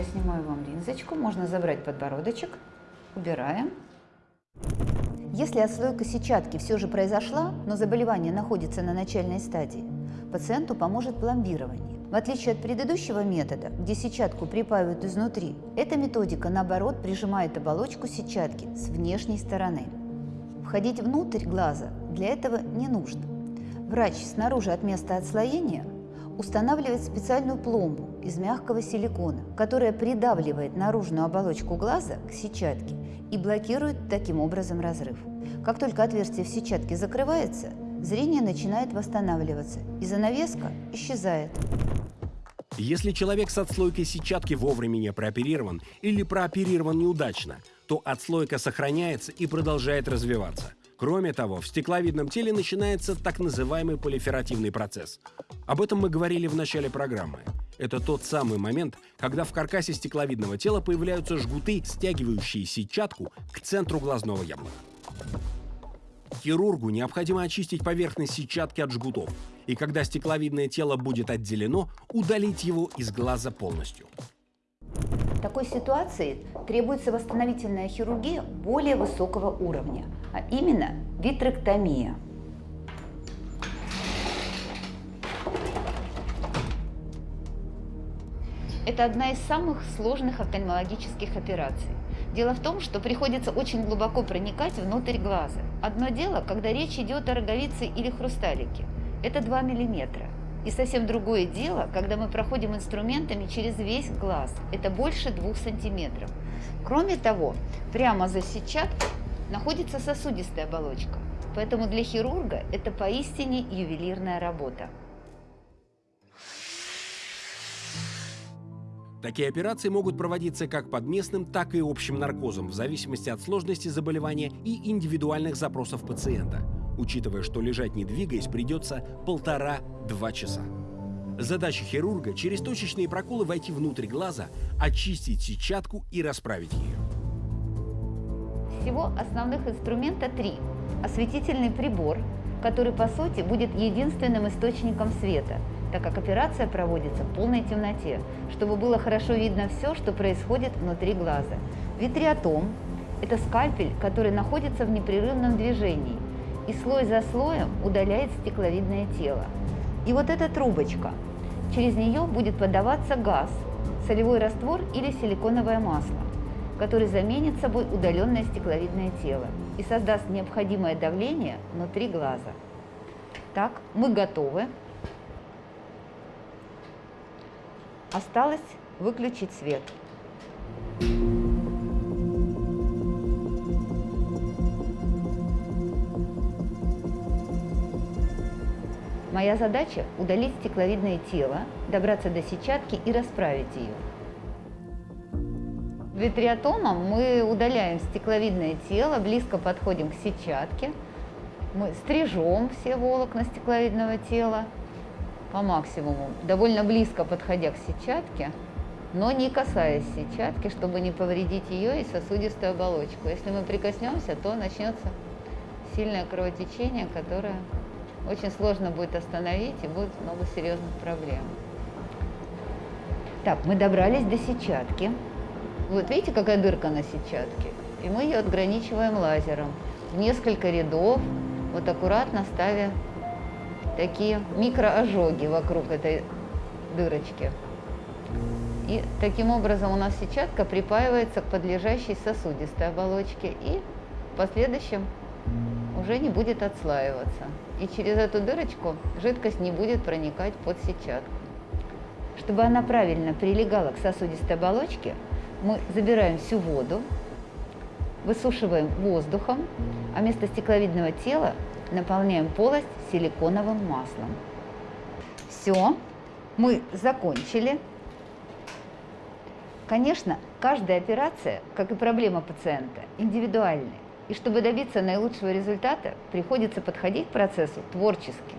я снимаю вам линзочку, можно забрать подбородочек, убираем. Если отслойка сетчатки все же произошла, но заболевание находится на начальной стадии, пациенту поможет пломбирование. В отличие от предыдущего метода, где сетчатку припаивают изнутри, эта методика, наоборот, прижимает оболочку сетчатки с внешней стороны. Входить внутрь глаза для этого не нужно. Врач снаружи от места отслоения устанавливает специальную пломбу из мягкого силикона, которая придавливает наружную оболочку глаза к сетчатке и блокирует таким образом разрыв. Как только отверстие в сетчатке закрывается, зрение начинает восстанавливаться, и занавеска исчезает. Если человек с отслойкой сетчатки вовремя не прооперирован или прооперирован неудачно, то отслойка сохраняется и продолжает развиваться. Кроме того, в стекловидном теле начинается так называемый полиферативный процесс. Об этом мы говорили в начале программы. Это тот самый момент, когда в каркасе стекловидного тела появляются жгуты, стягивающие сетчатку к центру глазного яблока. Хирургу необходимо очистить поверхность сетчатки от жгутов, и когда стекловидное тело будет отделено, удалить его из глаза полностью. Такой ситуации требуется восстановительная хирургия более высокого уровня, а именно витректомия. Это одна из самых сложных офтальмологических операций. Дело в том, что приходится очень глубоко проникать внутрь глаза. Одно дело, когда речь идет о роговице или хрусталике. Это 2 миллиметра. И совсем другое дело, когда мы проходим инструментами через весь глаз. Это больше двух сантиметров. Кроме того, прямо за сетчаткой находится сосудистая оболочка. Поэтому для хирурга это поистине ювелирная работа. Такие операции могут проводиться как под местным, так и общим наркозом, в зависимости от сложности заболевания и индивидуальных запросов пациента учитывая, что лежать не двигаясь придется полтора-два часа. Задача хирурга – через точечные проколы войти внутрь глаза, очистить сетчатку и расправить ее. Всего основных инструмента три. Осветительный прибор, который по сути будет единственным источником света, так как операция проводится в полной темноте, чтобы было хорошо видно все, что происходит внутри глаза. Витриотом – это скальпель, который находится в непрерывном движении – и слой за слоем удаляет стекловидное тело. И вот эта трубочка, через нее будет подаваться газ, солевой раствор или силиконовое масло, который заменит собой удаленное стекловидное тело и создаст необходимое давление внутри глаза. Так, мы готовы. Осталось выключить свет. Моя задача – удалить стекловидное тело, добраться до сетчатки и расправить ее. Витриотомом мы удаляем стекловидное тело, близко подходим к сетчатке. Мы стрижем все волокна стекловидного тела по максимуму, довольно близко подходя к сетчатке, но не касаясь сетчатки, чтобы не повредить ее и сосудистую оболочку. Если мы прикоснемся, то начнется сильное кровотечение, которое очень сложно будет остановить и будет много серьезных проблем. Так, мы добрались до сетчатки. Вот видите, какая дырка на сетчатке? И мы ее отграничиваем лазером. В несколько рядов, вот аккуратно ставя такие микроожоги вокруг этой дырочки. И таким образом у нас сетчатка припаивается к подлежащей сосудистой оболочке и в последующем уже не будет отслаиваться. И через эту дырочку жидкость не будет проникать под сетчатку. Чтобы она правильно прилегала к сосудистой оболочке, мы забираем всю воду, высушиваем воздухом, а вместо стекловидного тела наполняем полость силиконовым маслом. Все, мы закончили. Конечно, каждая операция, как и проблема пациента, индивидуальная. И чтобы добиться наилучшего результата, приходится подходить к процессу творчески.